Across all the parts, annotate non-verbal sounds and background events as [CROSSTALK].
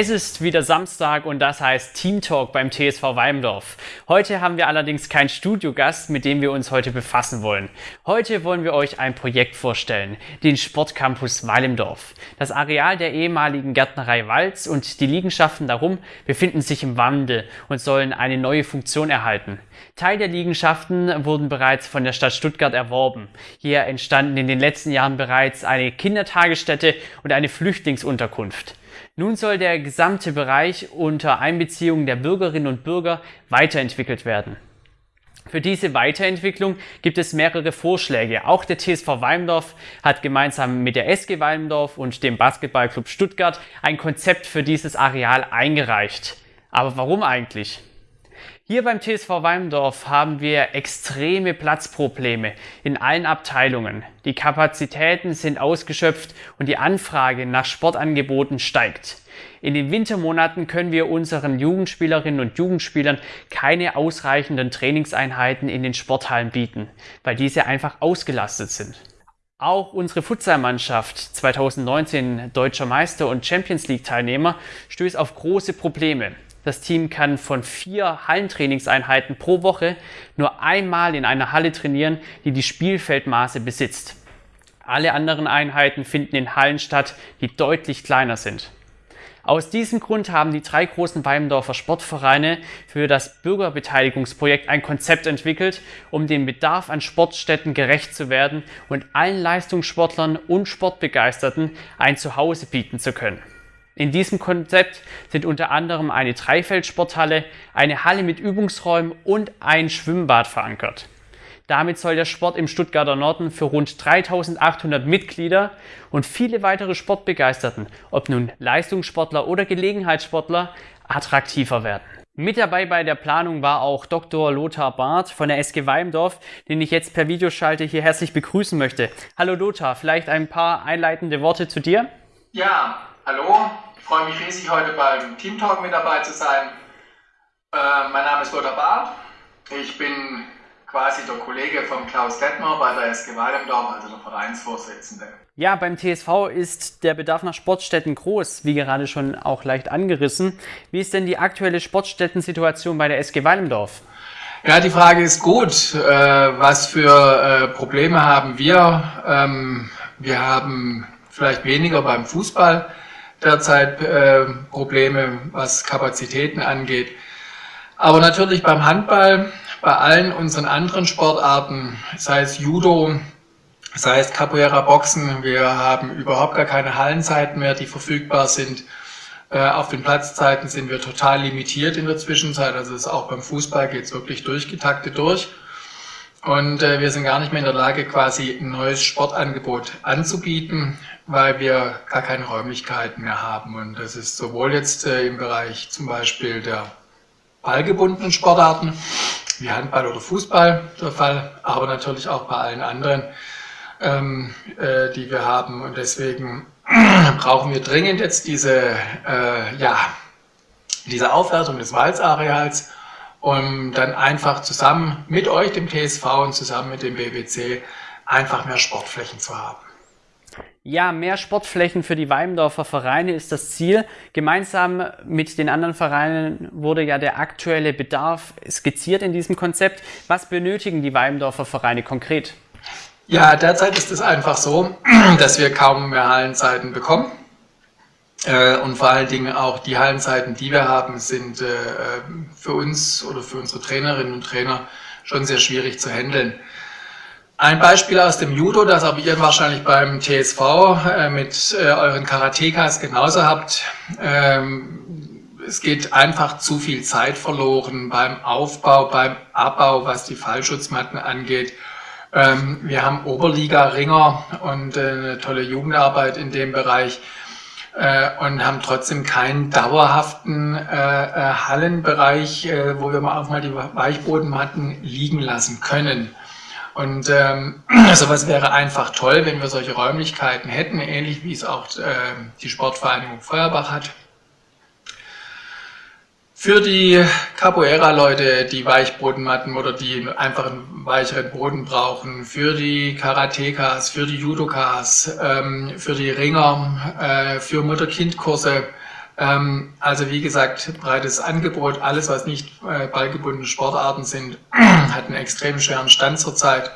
Es ist wieder Samstag und das heißt Team Talk beim TSV Weimdorf. Heute haben wir allerdings keinen Studiogast, mit dem wir uns heute befassen wollen. Heute wollen wir euch ein Projekt vorstellen, den Sportcampus Weimdorf. Das Areal der ehemaligen Gärtnerei Walz und die Liegenschaften darum befinden sich im Wandel und sollen eine neue Funktion erhalten. Teil der Liegenschaften wurden bereits von der Stadt Stuttgart erworben. Hier entstanden in den letzten Jahren bereits eine Kindertagesstätte und eine Flüchtlingsunterkunft. Nun soll der gesamte Bereich unter Einbeziehung der Bürgerinnen und Bürger weiterentwickelt werden. Für diese Weiterentwicklung gibt es mehrere Vorschläge. Auch der TSV Weimdorf hat gemeinsam mit der SG Weimdorf und dem Basketballclub Stuttgart ein Konzept für dieses Areal eingereicht. Aber warum eigentlich? Hier beim TSV Weimdorf haben wir extreme Platzprobleme in allen Abteilungen. Die Kapazitäten sind ausgeschöpft und die Anfrage nach Sportangeboten steigt. In den Wintermonaten können wir unseren Jugendspielerinnen und Jugendspielern keine ausreichenden Trainingseinheiten in den Sporthallen bieten, weil diese einfach ausgelastet sind. Auch unsere Futsalmannschaft, 2019 deutscher Meister und Champions League Teilnehmer, stößt auf große Probleme. Das Team kann von vier Hallentrainingseinheiten pro Woche nur einmal in einer Halle trainieren, die die Spielfeldmaße besitzt. Alle anderen Einheiten finden in Hallen statt, die deutlich kleiner sind. Aus diesem Grund haben die drei großen Weimdorfer Sportvereine für das Bürgerbeteiligungsprojekt ein Konzept entwickelt, um dem Bedarf an Sportstätten gerecht zu werden und allen Leistungssportlern und Sportbegeisterten ein Zuhause bieten zu können. In diesem Konzept sind unter anderem eine Dreifeldsporthalle, eine Halle mit Übungsräumen und ein Schwimmbad verankert. Damit soll der Sport im Stuttgarter Norden für rund 3800 Mitglieder und viele weitere Sportbegeisterten, ob nun Leistungssportler oder Gelegenheitssportler, attraktiver werden. Mit dabei bei der Planung war auch Dr. Lothar Barth von der SG Weimdorf, den ich jetzt per Videoschalte hier herzlich begrüßen möchte. Hallo Lothar, vielleicht ein paar einleitende Worte zu dir? Ja, hallo, freue mich riesig, heute beim Team Talk mit dabei zu sein. Äh, mein Name ist Lothar Barth. Ich bin quasi der Kollege von Klaus Detmer bei der SG Weilendorf, also der Vereinsvorsitzende. Ja, beim TSV ist der Bedarf nach Sportstätten groß, wie gerade schon auch leicht angerissen. Wie ist denn die aktuelle Sportstättensituation bei der SG Weilendorf? Ja, die Frage ist gut. Äh, was für äh, Probleme haben wir? Ähm, wir haben vielleicht weniger beim Fußball derzeit äh, Probleme, was Kapazitäten angeht. Aber natürlich beim Handball, bei allen unseren anderen Sportarten, sei es Judo, sei es Capoeira Boxen, wir haben überhaupt gar keine Hallenzeiten mehr, die verfügbar sind. Äh, auf den Platzzeiten sind wir total limitiert in der Zwischenzeit, also ist auch beim Fußball geht es wirklich durchgetaktet durch. Und äh, wir sind gar nicht mehr in der Lage, quasi ein neues Sportangebot anzubieten, weil wir gar keine Räumlichkeiten mehr haben. Und das ist sowohl jetzt äh, im Bereich zum Beispiel der ballgebundenen Sportarten, wie Handball oder Fußball der Fall, aber natürlich auch bei allen anderen, ähm, äh, die wir haben. Und deswegen [CLEARS THROAT] brauchen wir dringend jetzt diese, äh, ja, diese Aufwertung des Walzareals um dann einfach zusammen mit euch, dem TSV und zusammen mit dem BBC, einfach mehr Sportflächen zu haben. Ja, mehr Sportflächen für die Weimdorfer Vereine ist das Ziel. Gemeinsam mit den anderen Vereinen wurde ja der aktuelle Bedarf skizziert in diesem Konzept. Was benötigen die Weimdorfer Vereine konkret? Ja, derzeit ist es einfach so, [CLEARS THROAT] dass wir kaum mehr Hallenzeiten bekommen. Äh, und vor allen Dingen auch die Hallenzeiten, die wir haben, sind äh, für uns oder für unsere Trainerinnen und Trainer schon sehr schwierig zu handeln. Ein Beispiel aus dem Judo, das aber ihr wahrscheinlich beim TSV äh, mit euren Karatekas genauso habt. Ähm, es geht einfach zu viel Zeit verloren beim Aufbau, beim Abbau, was die Fallschutzmatten angeht. Ähm, wir haben Oberliga-Ringer und eine tolle Jugendarbeit in dem Bereich und haben trotzdem keinen dauerhaften äh, äh, Hallenbereich, äh, wo wir mal auch mal die Weichbodenmatten liegen lassen können. Und ähm, [CLEARS THROAT] sowas wäre einfach toll, wenn wir solche Räumlichkeiten hätten, ähnlich wie es auch äh, die Sportvereinigung Feuerbach hat. Für die Capoeira-Leute, die Weichbodenmatten oder die einfach einen weicheren Boden brauchen, für die Karatekas, für die Judokas, ähm, für die Ringer, äh, für Mutter-Kind-Kurse, Ähm, also wie gesagt, breites Angebot, alles was nicht äh, ballgebundene Sportarten sind, [CLEARS THROAT] hat einen extrem schweren Stand zurzeit.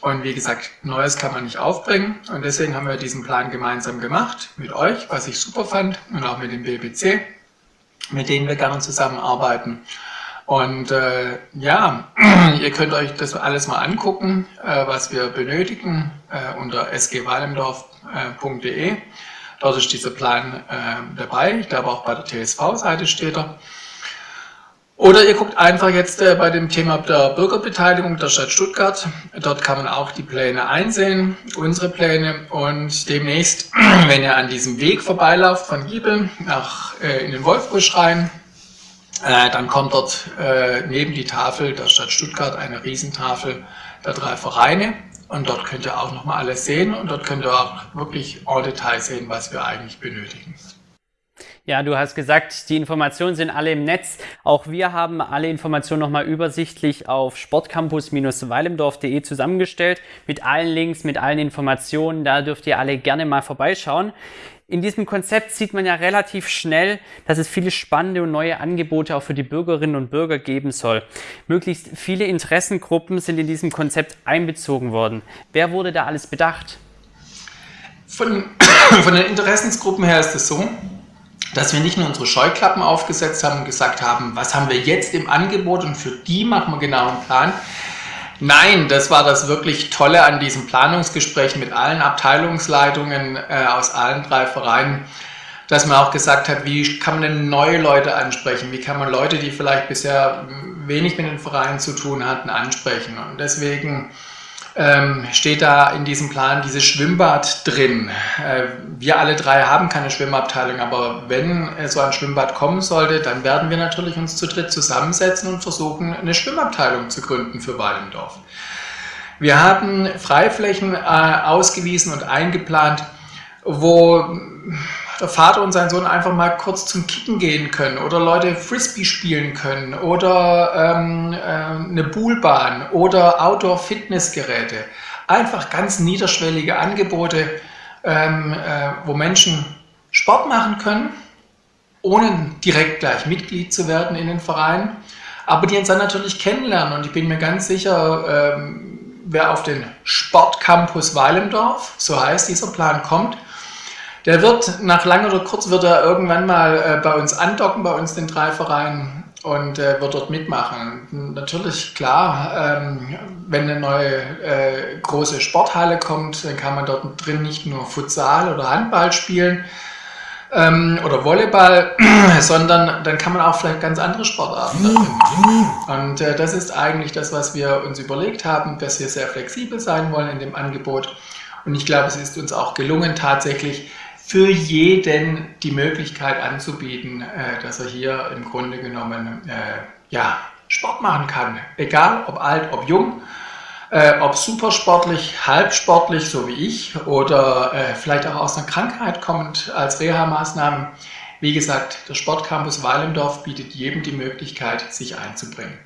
Und wie gesagt, Neues kann man nicht aufbringen. Und deswegen haben wir diesen Plan gemeinsam gemacht mit euch, was ich super fand, und auch mit dem BBC, mit denen wir gerne zusammenarbeiten. Und äh, ja, [CLEARS THROAT] ihr könnt euch das alles mal angucken, äh, was wir benötigen äh, unter sgwalendorf.de. Dort ist dieser Plan äh, dabei. Ich glaube auch bei der TSV-Seite steht er. Oder ihr guckt einfach jetzt äh, bei dem Thema der Bürgerbeteiligung der Stadt Stuttgart. Dort kann man auch die Pläne einsehen, unsere Pläne. Und demnächst, [CLEARS THROAT] wenn ihr an diesem Weg vorbeilauft von Giebel nach, äh, in den Wolfbusch rein, äh, dann kommt dort äh, neben die Tafel der Stadt Stuttgart eine Riesentafel der drei Vereine. Und dort könnt ihr auch nochmal alles sehen und dort könnt ihr auch wirklich en Detail sehen, was wir eigentlich benötigen. Ja, du hast gesagt, die Informationen sind alle im Netz. Auch wir haben alle Informationen nochmal übersichtlich auf sportcampus-weilemdorf.de zusammengestellt mit allen Links, mit allen Informationen. Da dürft ihr alle gerne mal vorbeischauen. In diesem Konzept sieht man ja relativ schnell, dass es viele spannende und neue Angebote auch für die Bürgerinnen und Bürger geben soll. Möglichst viele Interessengruppen sind in diesem Konzept einbezogen worden. Wer wurde da alles bedacht? Von, [COUGHS] von den Interessensgruppen her ist es so, dass wir nicht nur unsere Scheuklappen aufgesetzt haben und gesagt haben, was haben wir jetzt im Angebot und für die machen wir genau einen Plan. Nein, das war das wirklich Tolle an diesem Planungsgespräch mit allen Abteilungsleitungen äh, aus allen drei Vereinen, dass man auch gesagt hat, wie kann man denn neue Leute ansprechen, wie kann man Leute, die vielleicht bisher wenig mit den Vereinen zu tun hatten, ansprechen. Und deswegen ähm, steht da in diesem Plan dieses Schwimmbad drin. Äh, wir alle drei haben keine Schwimmabteilung, aber wenn so ein Schwimmbad kommen sollte, dann werden wir natürlich uns zu dritt zusammensetzen und versuchen, eine Schwimmabteilung zu gründen für Walendorf. Wir haben Freiflächen äh, ausgewiesen und eingeplant, wo der Vater und sein Sohn einfach mal kurz zum Kicken gehen können oder Leute Frisbee spielen können oder ähm, äh, eine Poolbahn oder Outdoor-Fitnessgeräte. Einfach ganz niederschwellige Angebote, ähm, äh, wo Menschen Sport machen können, ohne direkt gleich Mitglied zu werden in den Vereinen, aber die uns dann natürlich kennenlernen. Und ich bin mir ganz sicher, ähm, wer auf den Sportcampus Weilendorf, so heißt dieser Plan, kommt, der wird nach lang oder kurz wird er irgendwann mal äh, bei uns andocken, bei uns den drei Vereinen und äh, wird dort mitmachen. Natürlich, klar, ähm, wenn eine neue äh, große Sporthalle kommt, dann kann man dort drin nicht nur Futsal oder Handball spielen ähm, oder Volleyball, [CLEARS THROAT] sondern dann kann man auch vielleicht ganz andere Sportarten da machen. Und äh, das ist eigentlich das, was wir uns überlegt haben, dass wir sehr flexibel sein wollen in dem Angebot. Und ich glaube, es ist uns auch gelungen, tatsächlich für jeden die Möglichkeit anzubieten, äh, dass er hier im Grunde genommen äh, ja, Sport machen kann. Egal ob alt, ob jung, äh, ob supersportlich, halbsportlich, so wie ich, oder vielleicht auch aus einer Krankheit kommend als Reha-Maßnahmen. Wie gesagt, der Sportcampus Weilendorf bietet jedem die Möglichkeit, sich einzubringen.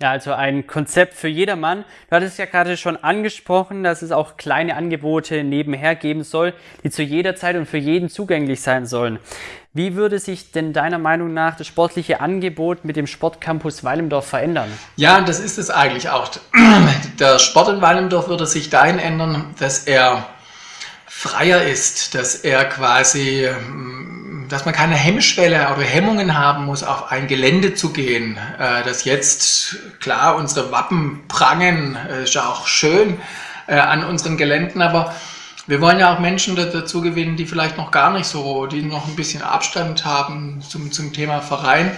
Ja, also ein Konzept für jedermann. Du hattest ja gerade schon angesprochen, dass es auch kleine Angebote nebenher geben soll, die zu jeder Zeit und für jeden zugänglich sein sollen. Wie würde sich denn deiner Meinung nach das sportliche Angebot mit dem Sportcampus Weilendorf verändern? Ja, das ist es eigentlich auch. [CLEARS THROAT] Der Sport in Weilendorf würde sich dahin ändern, dass er freier ist, dass er quasi dass man keine Hemmschwelle oder Hemmungen haben muss, auf ein Gelände zu gehen. Äh, dass jetzt, klar, unsere Wappen prangen, äh, ist ja auch schön äh, an unseren Geländen, aber wir wollen ja auch Menschen dazu gewinnen, die vielleicht noch gar nicht so, die noch ein bisschen Abstand haben zum, zum Thema Verein.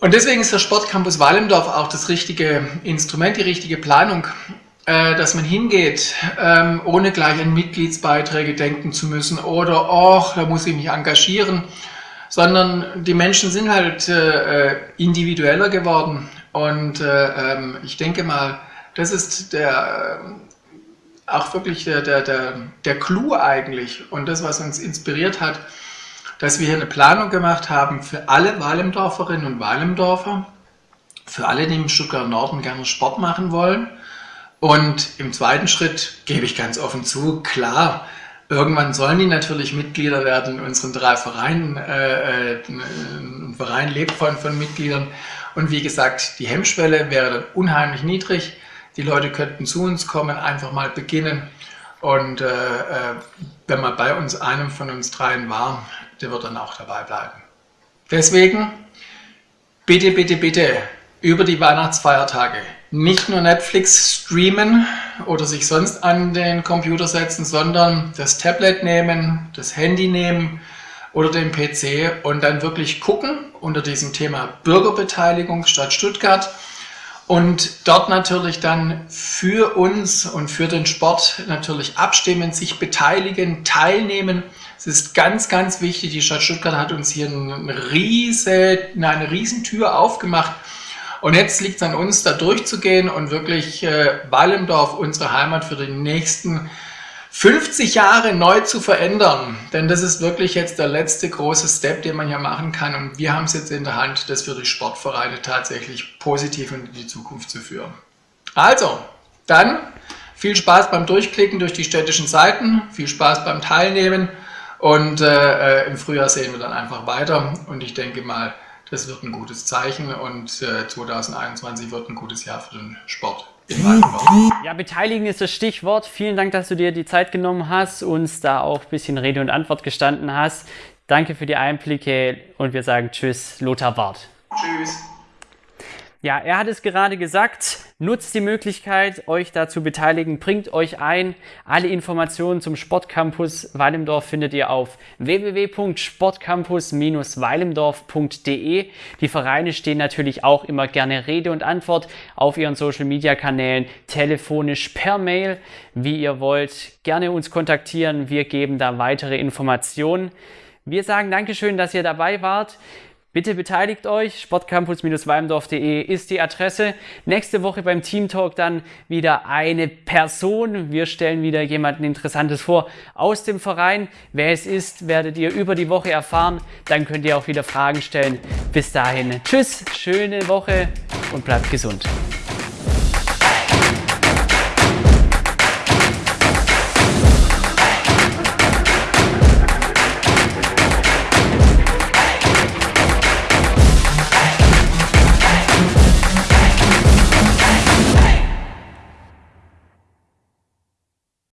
Und deswegen ist der Sportcampus Wallendorf auch das richtige Instrument, die richtige Planung dass man hingeht, ähm, ohne gleich an Mitgliedsbeiträge denken zu müssen oder, oh, da muss ich mich engagieren, sondern die Menschen sind halt äh, individueller geworden. Und äh, ähm, ich denke mal, das ist der, auch wirklich der, der, der, der Clou eigentlich und das, was uns inspiriert hat, dass wir hier eine Planung gemacht haben für alle Wallemdorferinnen und Wallemdorfer, für alle, die im Stuttgart Norden gerne Sport machen wollen, und im zweiten Schritt gebe ich ganz offen zu, klar, Irgendwann sollen die natürlich Mitglieder werden in unseren drei Vereinen. Äh, äh, ein Verein lebt von, von Mitgliedern. Und wie gesagt, die Hemmschwelle wäre dann unheimlich niedrig. Die Leute könnten zu uns kommen, einfach mal beginnen. Und äh, äh, wenn man bei uns einem von uns dreien war, der wird dann auch dabei bleiben. Deswegen bitte, bitte, bitte über die Weihnachtsfeiertage nicht nur Netflix streamen oder sich sonst an den Computer setzen, sondern das Tablet nehmen, das Handy nehmen oder den PC und dann wirklich gucken unter diesem Thema Bürgerbeteiligung statt Stuttgart und dort natürlich dann für uns und für den Sport natürlich abstimmen, sich beteiligen, teilnehmen. Es ist ganz, ganz wichtig. Die Stadt Stuttgart hat uns hier eine, riese, eine riesen Tür aufgemacht und jetzt liegt es an uns, da durchzugehen und wirklich äh, Wallendorf, unsere Heimat, für die nächsten 50 Jahre neu zu verändern. Denn das ist wirklich jetzt der letzte große Step, den man hier machen kann. Und wir haben es jetzt in der Hand, das für die Sportvereine tatsächlich positiv in die Zukunft zu führen. Also, dann viel Spaß beim Durchklicken durch die städtischen Seiten, viel Spaß beim Teilnehmen und äh, äh im Frühjahr sehen wir dann einfach weiter. Und ich denke mal, das wird ein gutes Zeichen und äh, 2021 wird ein gutes Jahr für den Sport. Ja, beteiligen ist das Stichwort. Vielen Dank, dass du dir die Zeit genommen hast, uns da auch ein bisschen Rede und Antwort gestanden hast. Danke für die Einblicke und wir sagen Tschüss, Lothar Wart. Tschüss. Ja, er hat es gerade gesagt. Nutzt die Möglichkeit, euch da zu beteiligen. Bringt euch ein. Alle Informationen zum Sportcampus Weilimdorf findet ihr auf www.sportcampus-weilimdorf.de. Die Vereine stehen natürlich auch immer gerne Rede und Antwort auf ihren Social Media Kanälen, telefonisch, per Mail, wie ihr wollt. Gerne uns kontaktieren. Wir geben da weitere Informationen. Wir sagen Dankeschön, dass ihr dabei wart. Bitte beteiligt euch. Sportcampus-weimdorf.de ist die Adresse. Nächste Woche beim Team Talk dann wieder eine Person. Wir stellen wieder jemanden Interessantes vor aus dem Verein. Wer es ist, werdet ihr über die Woche erfahren. Dann könnt ihr auch wieder Fragen stellen. Bis dahin. Tschüss, schöne Woche und bleibt gesund.